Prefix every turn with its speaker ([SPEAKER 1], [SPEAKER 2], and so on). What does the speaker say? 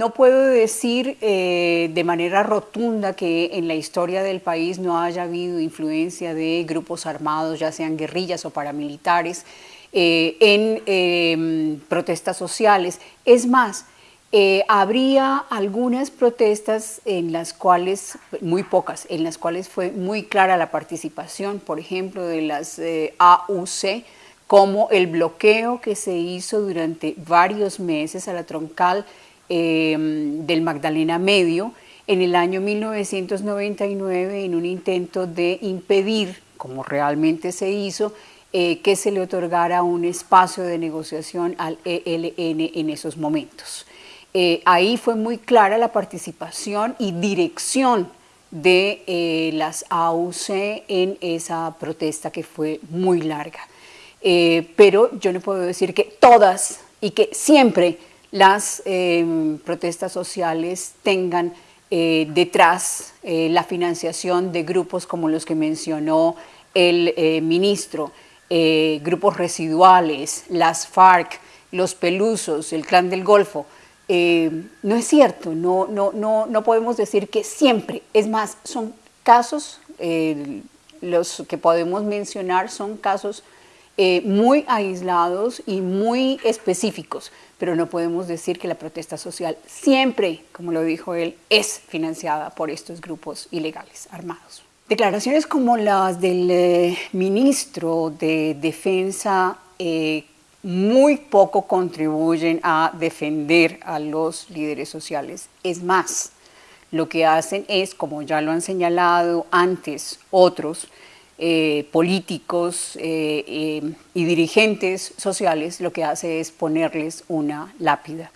[SPEAKER 1] no puedo decir eh, de manera rotunda que en la historia del país no haya habido influencia de grupos armados, ya sean guerrillas o paramilitares, eh, en em, protestas sociales. Es más, eh, habría algunas protestas en las cuales, muy pocas, en las cuales fue muy clara la participación, por ejemplo, de las AUC, como el bloqueo que se hizo durante varios meses a la troncal Em, del Magdalena Medio en el año 1999 en un intento de impedir, como realmente se hizo, eh, que se le otorgara un espacio de negociación al ELN en esos momentos. Eh, ahí fue muy clara la participación y dirección de eh, las AUC en esa protesta que fue muy larga. pero yo no puedo decir que todas y que siempre las em, protestas sociales tengan eh, detrás eh, la financiación de grupos como los que mencionó el eh, ministro, grupos residuales, las FARC, los Pelusos, el Clan del Golfo. no es cierto, no, no, no, no podemos decir que siempre, es más, son casos, los que podemos mencionar son casos muy aislados y muy específicos, pero no podemos decir que la protesta social siempre, como lo dijo él, es financiada por estos grupos ilegales armados. Declaraciones como las del eh, ministro de Defensa eh, muy poco contribuyen a defender a los líderes sociales. Es más, lo que hacen es, como ya lo han señalado antes otros, eh, políticos eh, eh, y dirigentes sociales lo que hace es ponerles una lápida.